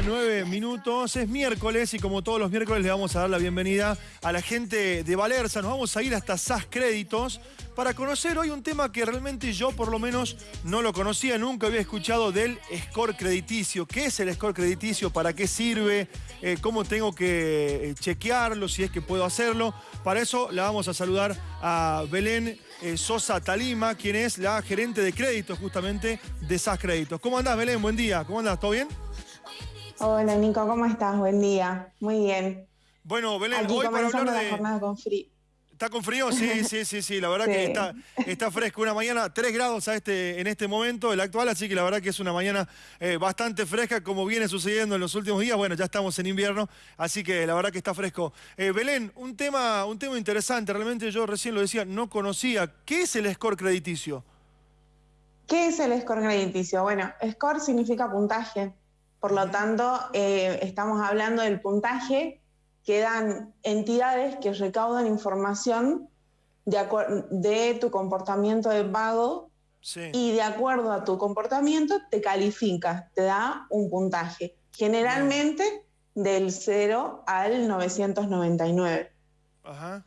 mañana, nueve minutos. Es miércoles y como todos los miércoles le vamos a dar la bienvenida a la gente de Valerza. Nos vamos a ir hasta SAS Créditos para conocer hoy un tema que realmente yo por lo menos no lo conocía, nunca había escuchado del score crediticio. ¿Qué es el score crediticio? ¿Para qué sirve? Eh, ¿Cómo tengo que eh, chequearlo? Si es que puedo hacerlo. Para eso la vamos a saludar a Belén eh, Sosa Talima, quien es la gerente de créditos justamente de SAS Créditos. ¿Cómo andás, Belén? Buen día. ¿Cómo andás? ¿Todo bien? Hola, Nico. ¿Cómo estás? Buen día. Muy bien. Bueno, Belén, Aquí hoy para hablar de... la jornada con frío. ¿Está con frío? Sí, sí, sí, sí. La verdad Sí. que está, está fresco. Una mañana, 3 grados a este, en este momento, el actual, así que la verdad que es una mañana eh, bastante fresca, como viene sucediendo en los últimos días. Bueno, ya estamos en invierno, así que la verdad que está fresco. Eh, Belén, un tema, un tema interesante. Realmente yo recién lo decía, no conocía. ¿Qué es el score crediticio? ¿Qué es el score crediticio? Bueno, score significa puntaje. Por lo tanto, eh, estamos hablando del puntaje que dan entidades que recaudan información de, de tu comportamiento de pago Sí. y de acuerdo a tu comportamiento te califica, te da un puntaje. Generalmente del 0 al 999. Ajá.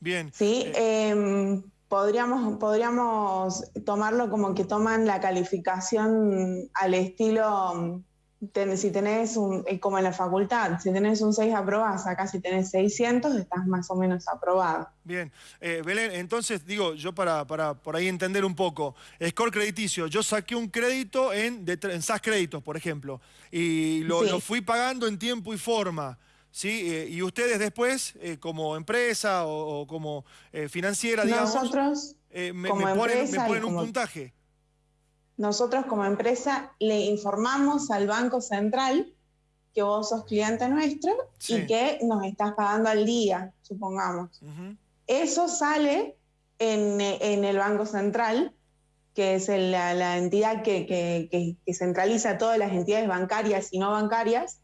Bien. Sí, Eh, Em, podríamos, podríamos tomarlo como que toman la calificación al estilo, ten- si tenés un, como en la facultad, si tenés un 6 aprobás, acá si tenés 600 estás más o menos aprobado. Bien, Eh, Belén, entonces digo, yo para, para por ahí entender un poco, score crediticio, yo saqué un crédito en, de, en SAS Créditos, por ejemplo, y lo, Sí. lo fui pagando en tiempo y forma, ¿sí? Eh, y ustedes después, eh, como empresa o, o como eh, financiera, digamos, Nosotros, me, como me ponen, empresa un como- puntaje. Nosotros como empresa le informamos al Banco Central que vos sos cliente nuestro Sí. y que nos estás pagando al día, supongamos. Eso sale en, en el Banco Central, que es el- la, la entidad que, que- que- que centraliza todas las entidades bancarias y no bancarias.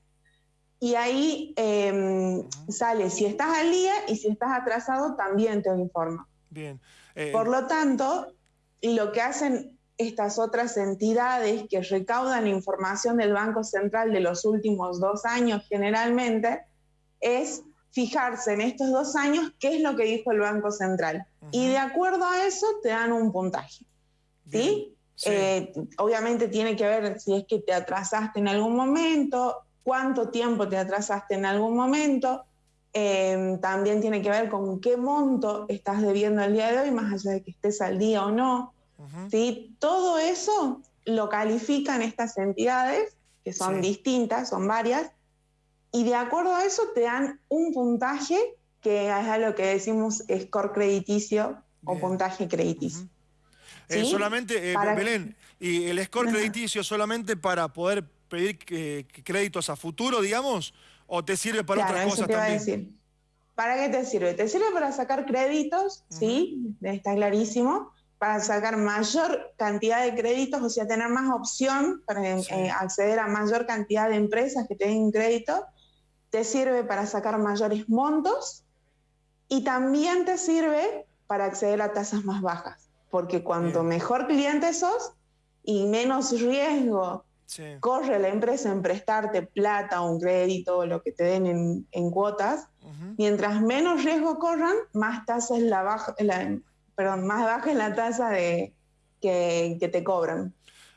Y ahí eh, sale si estás al día y si estás atrasado también te informa. Bien. Eh, Por lo tanto, lo que hacen estas otras entidades que recaudan información del Banco Central de los últimos dos años generalmente es fijarse en estos dos años qué es lo que dijo el Banco Central. Y de acuerdo a eso te dan un puntaje. Sí. Eh, obviamente tiene que ver si es que te atrasaste en algún momento, cuánto tiempo te atrasaste en algún momento. Eh, también tiene que ver con qué monto estás debiendo el día de hoy, más allá de que estés al día o no. Ujú. ¿sí? Todo eso lo califican estas entidades, que son Sí. distintas, son varias, y de acuerdo a eso te dan un puntaje que es a lo que decimos score crediticio o puntaje crediticio. Ujú. Eh, ¿Sí? solamente, eh, Para- Belén, y el score crediticio solamente para poder pedir eh, créditos a futuro, digamos, o te sirve para claro, otras eso cosas te iba a también. decir. ¿Para qué te sirve? Te sirve para sacar créditos, sí, está clarísimo, para sacar mayor cantidad de créditos, o sea, tener más opción para Sí. eh, acceder a mayor cantidad de empresas que te den crédito. Te sirve para sacar mayores montos y también te sirve para acceder a tasas más bajas, porque cuanto mejor cliente sos y menos riesgo Sí. corre la empresa en prestarte plata o un crédito o lo que te den en, en cuotas, Ujú. mientras menos riesgo corran, más tasa es la baja, la- perdón, más baja es la tasa de, que, te cobran.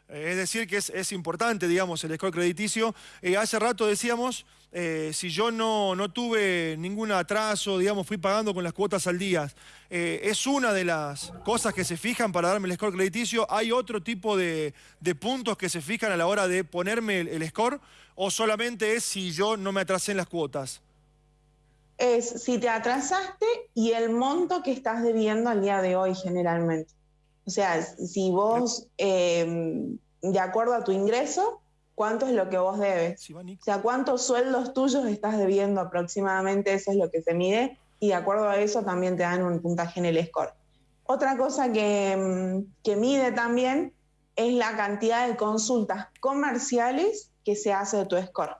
Es decir, que es, es importante, digamos, el score crediticio. Eh, hace rato decíamos, eh, si yo no, no tuve ningún atraso, digamos, fui pagando con las cuotas al día, eh, es una de las cosas que se fijan para darme el score crediticio. ¿Hay otro tipo de, de puntos que se fijan a la hora de ponerme el score? ¿O solamente es si yo no me atrasé en las cuotas? Es si te atrasaste y el monto que estás debiendo al día de hoy generalmente. O sea, si vos, eh, de acuerdo a tu ingreso, ¿cuánto es lo que vos debes? O sea, ¿cuántos sueldos tuyos estás debiendo aproximadamente? Eso es lo que se mide y de acuerdo a eso también te dan un puntaje en el score. Otra cosa que, mm, que mide también es la cantidad de consultas comerciales que se hace de tu score.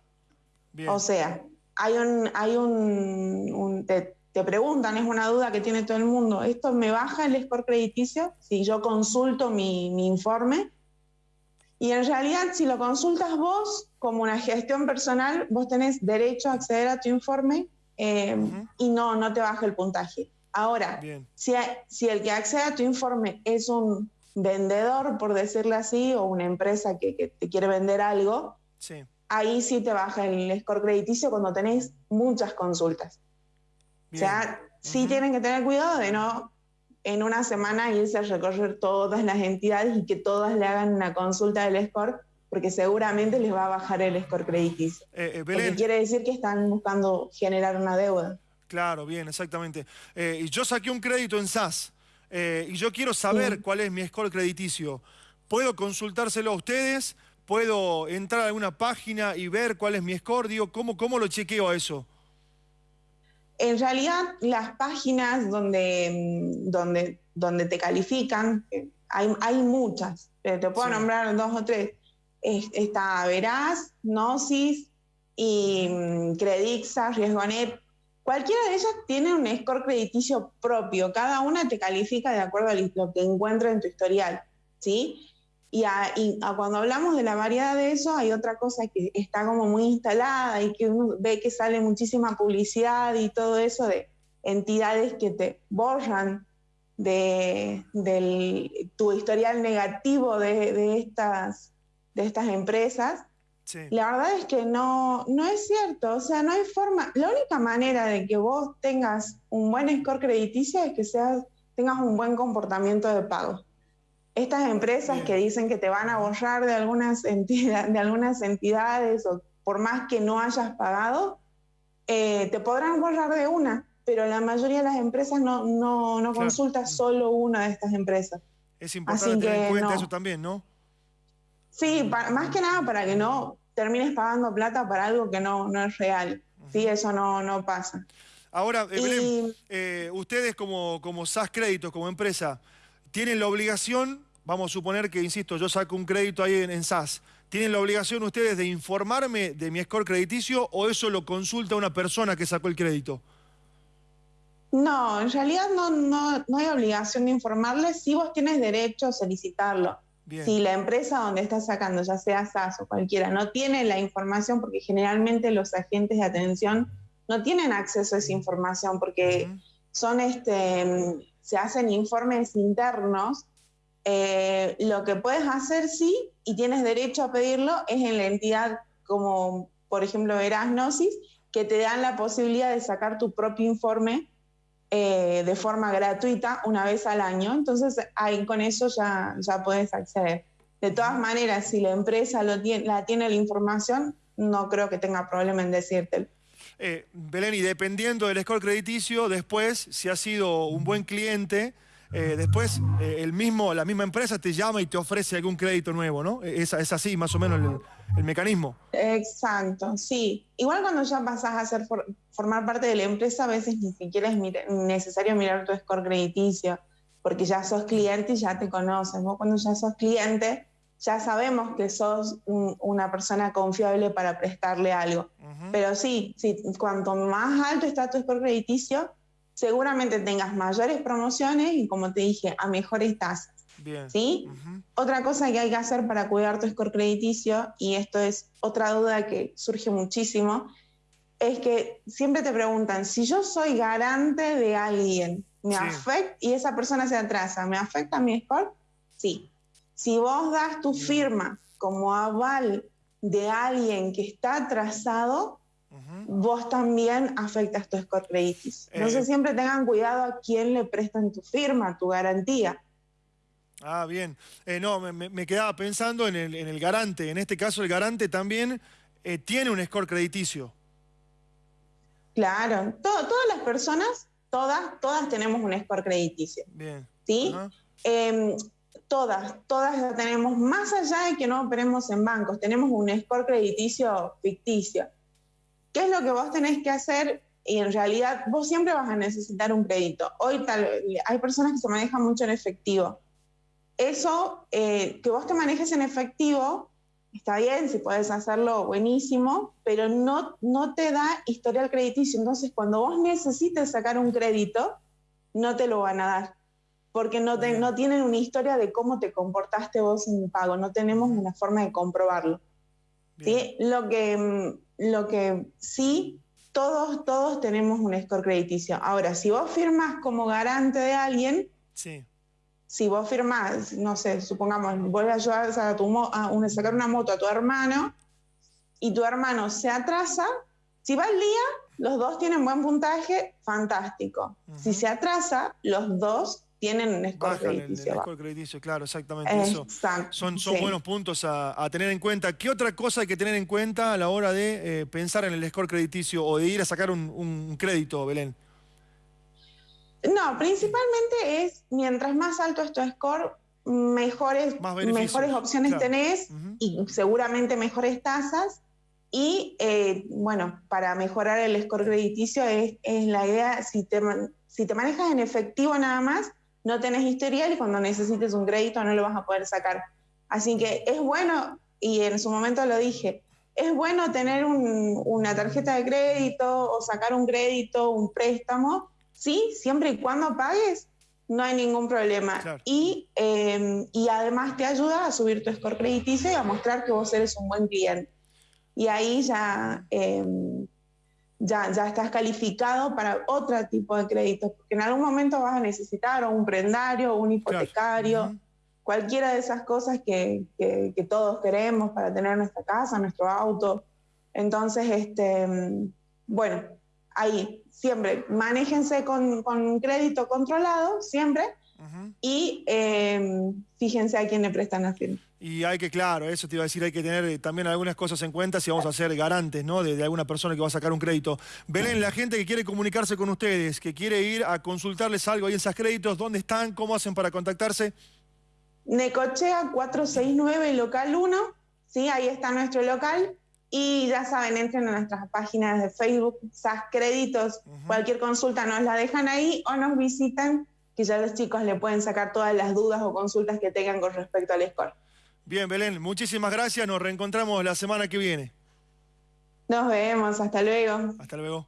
Bien. O sea, hay un, hay un, un- te, te preguntan, es una duda que tiene todo el mundo, ¿esto me baja el score crediticio si yo consulto mi, mi informe? Y en realidad, si lo consultas vos, como una gestión personal, vos tenés derecho a acceder a tu informe eh, y no, no te baja el puntaje. Ahora, si, si, el que accede a tu informe es un vendedor, por decirlo así, o una empresa que, te quiere vender algo, ahí sí te baja el score crediticio cuando tenés muchas consultas. O sea, sí tienen que tener cuidado de no en una semana irse a recorrer todas las entidades y que todas le hagan una consulta del score, porque seguramente les va a bajar el score crediticio. Eh, eh quiere decir que están buscando generar una deuda. Claro, bien, exactamente. Eh, y yo saqué un crédito en SAS eh, y yo quiero saber cuál es mi score crediticio. ¿Puedo consultárselo a ustedes? ¿Puedo entrar a alguna página y ver cuál es mi score? Digo, ¿cómo, cómo lo chequeo a eso? En realidad, las páginas donde, mm, donde, donde te califican, hay, hay muchas, te puedo nombrar dos o tres. Está Veraz, Gnosis y mm, Credixa, Riesgonet. Cualquiera de ellas tiene un score crediticio propio. Cada una te califica de acuerdo a lo que encuentra en tu historial. ¿sí? Y, cuando hablamos de la variedad de eso, hay otra cosa que está como muy instalada y que uno ve que sale muchísima publicidad y todo eso de entidades que te borran de, tu historial negativo de, estas, de estas empresas. La verdad es que no, no es cierto, o sea, no hay forma, la única manera de que vos tengas un buen score crediticio es que seas, tengas un buen comportamiento de pago estas empresas que dicen que te van a borrar de algunas, entidades, de algunas entidades o por más que no hayas pagado, eh, te podrán borrar de una, pero la mayoría de las empresas no, no, no consulta solo una de estas empresas. Es importante tener en cuenta eso también, ¿no? Sí, más que nada para que no termines pagando plata para algo que no, no es real. Sí, eso no, no pasa. Ahora, Belén, eh, ustedes como, como SAS Créditos, como empresa, tienen la obligación, vamos a suponer que, insisto, yo saco un crédito ahí en, SAS, ¿tienen la obligación ustedes de informarme de mi score crediticio o eso lo consulta una persona que sacó el crédito? No, en realidad no, no, hay obligación de informarles si vos tienes derecho a solicitarlo. Si la empresa donde estás sacando, ya sea SAS o cualquiera, no tiene la información, porque generalmente los agentes de atención no tienen acceso a esa información porque son este, se hacen informes internos, eh, lo que puedes hacer sí, y tienes derecho a pedirlo, es en la entidad como, por ejemplo, Erasnosis, que te dan la posibilidad de sacar tu propio informe eh, de forma gratuita una vez al año. Entonces, ahí con eso ya, ya puedes acceder. De todas maneras, si la empresa lo tiene, la tiene la información, no creo que tenga problema en decírtelo. Eh, Belén, y dependiendo del score crediticio, después, si has sido un buen cliente, eh, después eh, el mismo, la misma empresa te llama y te ofrece algún crédito nuevo, ¿no? Es, es así más o menos el, mecanismo. Exacto, sí. Igual cuando ya pasas a ser formar parte de la empresa, a veces ni siquiera es necesario mirar tu score crediticio, porque ya sos cliente y ya te conoces. ¿no? Cuando ya sos cliente, ya sabemos que sos una persona confiable para prestarle algo. Pero sí, sí, cuanto más alto está tu score crediticio, seguramente tengas mayores promociones y como te dije, a mejores tasas. ¿Sí? Otra cosa que hay que hacer para cuidar tu score crediticio, y esto es otra duda que surge muchísimo, es que siempre te preguntan, si yo soy garante de alguien, ¿me afecta? Y esa persona se atrasa, ¿me afecta mi score? Sí. Si vos das tu firma como aval de alguien que está atrasado, vos también afectas tu score crediticio. Entonces eh, siempre tengan cuidado a quién le prestan tu firma, tu garantía. Ah, bien. Eh, no, me, quedaba pensando en el, garante. En este caso, el garante también eh, tiene un score crediticio. Claro, todas las personas, todas, todas tenemos un score crediticio. Bien. ¿Sí? Todas, todas la tenemos, más allá de que no operemos en bancos, tenemos un score crediticio ficticio. ¿Qué es lo que vos tenés que hacer? Y en realidad vos siempre vas a necesitar un crédito. Hoy tal, hay personas que se manejan mucho en efectivo. Eso, eh, que vos te manejes en efectivo, está bien, si puedes hacerlo, buenísimo, pero no, no te da historial crediticio. Entonces, cuando vos necesites sacar un crédito, no te lo van a dar porque no, no tienen una historia de cómo te comportaste vos en pago, no tenemos una forma de comprobarlo. ¿sí? Lo, que, mm, lo que sí, todos, todos tenemos un score crediticio. Ahora, si vos firmas como garante de alguien, sí. si vos firmás, no sé, supongamos, vos le ayudas a, tu a sacar una moto a tu hermano y tu hermano se atrasa, si va al día, los dos tienen buen puntaje, fantástico. Si se atrasa, los dos tienen un score crediticio. El, score crediticio, claro, exactamente eso. Son, son buenos puntos a, tener en cuenta. ¿Qué otra cosa hay que tener en cuenta a la hora de eh, pensar en el score crediticio o de ir a sacar un, crédito, Belén? No, principalmente es, mientras más alto es tu score, mejores, mejores opciones tenés y seguramente mejores tasas. Y eh, bueno, para mejorar el score crediticio es, es la idea, si te, si te manejas en efectivo nada más, no tenés historial y cuando necesites un crédito no lo vas a poder sacar. Así que es bueno, y en su momento lo dije, es bueno tener una tarjeta de crédito o sacar un crédito, un préstamo, sí, siempre y cuando pagues, no hay ningún problema. Y, em, y además te ayuda a subir tu score crediticio y a mostrar que vos eres un buen cliente. Y ahí ya em, ya, ya estás calificado para otro tipo de créditos, porque en algún momento vas a necesitar un prendario, un hipotecario, cualquiera de esas cosas que, que, todos queremos para tener nuestra casa, nuestro auto. Entonces, este, bueno, ahí siempre manéjense con, con crédito controlado, siempre, y em, fíjense a quién le prestan la firma. Y hay que, claro, eso te iba a decir, hay que tener eh, también algunas cosas en cuenta si vamos a ser garantes, ¿no? De, alguna persona que va a sacar un crédito. Belén, la gente que quiere comunicarse con ustedes, que quiere ir a consultarles algo ahí en esos créditos, ¿dónde están? ¿Cómo hacen para contactarse? Necochea 469, local 1, ¿sí? Ahí está nuestro local. Y ya saben, entren a nuestras páginas de Facebook, SAS Créditos, cualquier consulta nos la dejan ahí o nos visitan, ya los chicos le pueden sacar todas las dudas o consultas que tengan con respecto al score. Bien, Belén, muchísimas gracias. Nos reencontramos la semana que viene. Nos vemos, hasta luego. Hasta luego.